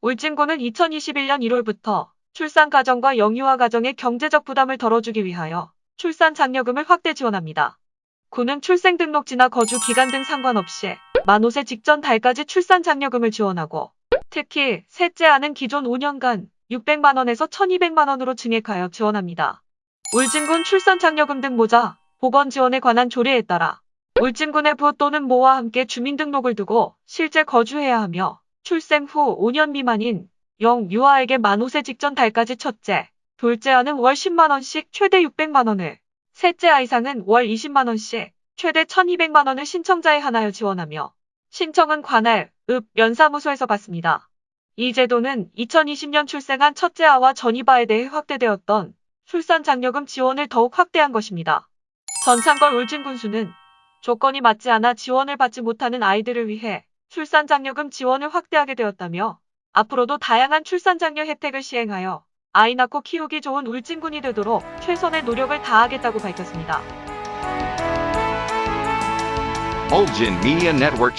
울진군은 2021년 1월부터 출산 가정과 영유아 가정의 경제적 부담을 덜어주기 위하여 출산 장려금을 확대 지원합니다. 군은 출생등록지나 거주 기간 등 상관없이 만 5세 직전 달까지 출산 장려금을 지원하고 특히 셋째 아는 기존 5년간 600만원에서 1200만원으로 증액하여 지원합니다. 울진군 출산 장려금 등 모자, 보건 지원에 관한 조례에 따라 울진군의 부 또는 모와 함께 주민등록을 두고 실제 거주해야 하며 출생 후 5년 미만인 영 유아에게 만 5세 직전 달까지 첫째, 둘째 아는 월 10만원씩 최대 600만원을, 셋째 아 이상은 월 20만원씩 최대 1200만원을 신청자에 하나여 지원하며 신청은 관할, 읍, 면사무소에서 받습니다. 이 제도는 2020년 출생한 첫째 아와 전이바에 대해 확대되었던 출산 장려금 지원을 더욱 확대한 것입니다. 전창걸 울진군수는 조건이 맞지 않아 지원을 받지 못하는 아이들을 위해 출산 장려금 지원을 확대하게 되었다며 앞으로도 다양한 출산 장려 혜택을 시행하여 아이 낳고 키우기 좋은 울진군이 되도록 최선의 노력을 다하겠다고 밝혔습니다. Bulgin Media Network.